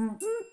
Mm-hmm.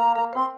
Música